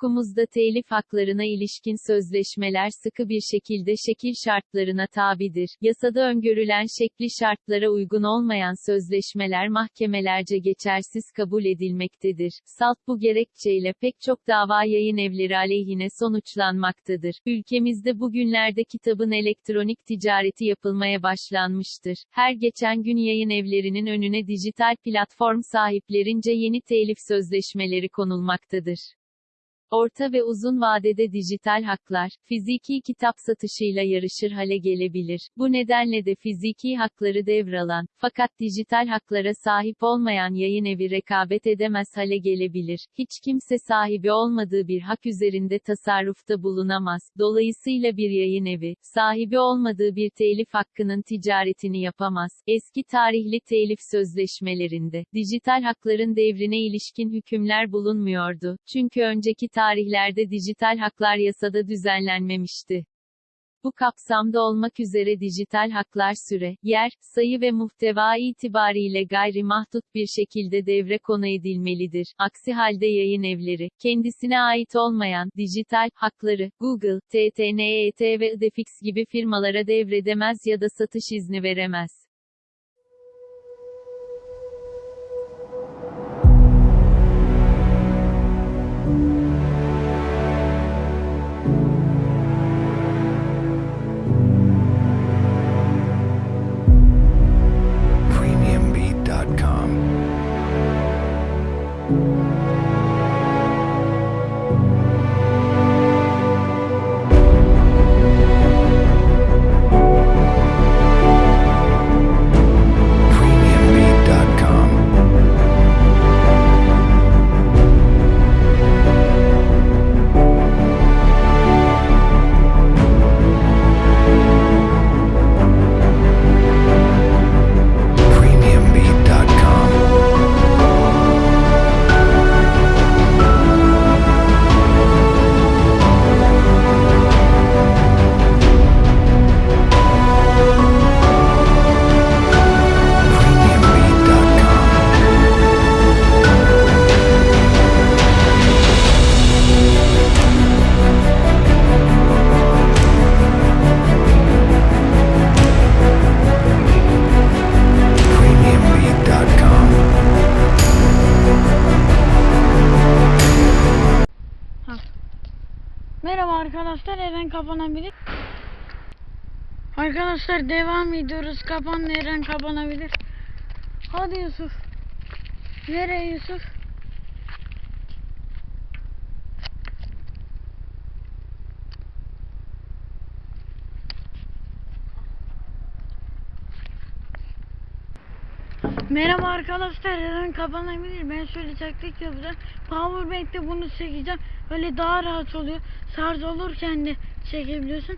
Hukukumuzda telif haklarına ilişkin sözleşmeler sıkı bir şekilde şekil şartlarına tabidir. Yasada öngörülen şekli şartlara uygun olmayan sözleşmeler mahkemelerce geçersiz kabul edilmektedir. Salt bu gerekçeyle pek çok dava yayın evleri aleyhine sonuçlanmaktadır. Ülkemizde bugünlerde kitabın elektronik ticareti yapılmaya başlanmıştır. Her geçen gün yayın evlerinin önüne dijital platform sahiplerince yeni telif sözleşmeleri konulmaktadır. Orta ve uzun vadede dijital haklar, fiziki kitap satışıyla yarışır hale gelebilir. Bu nedenle de fiziki hakları devralan, fakat dijital haklara sahip olmayan yayın evi rekabet edemez hale gelebilir. Hiç kimse sahibi olmadığı bir hak üzerinde tasarrufta bulunamaz. Dolayısıyla bir yayın evi, sahibi olmadığı bir telif hakkının ticaretini yapamaz. Eski tarihli telif sözleşmelerinde, dijital hakların devrine ilişkin hükümler bulunmuyordu. Çünkü önceki tarihlerde dijital haklar yasada düzenlenmemişti. Bu kapsamda olmak üzere dijital haklar süre, yer, sayı ve muhteva itibariyle gayri mahdut bir şekilde devre konu edilmelidir. Aksi halde yayın evleri, kendisine ait olmayan, dijital, hakları, Google, TTNET ve Idefix gibi firmalara devredemez ya da satış izni veremez. Merhaba arkadaşlar Eren kapanabilir. Arkadaşlar devam ediyoruz. Kapan Eren kapanabilir. Hadi Yusuf. Nereye Yusuf? Merhaba arkadaşlar Eren kapanabilir. Ben şöyle taktik yapacağım. Powerbank'te bunu çekeceğim. Öyle daha rahat oluyor. Şarj olurken de çekebiliyorsun.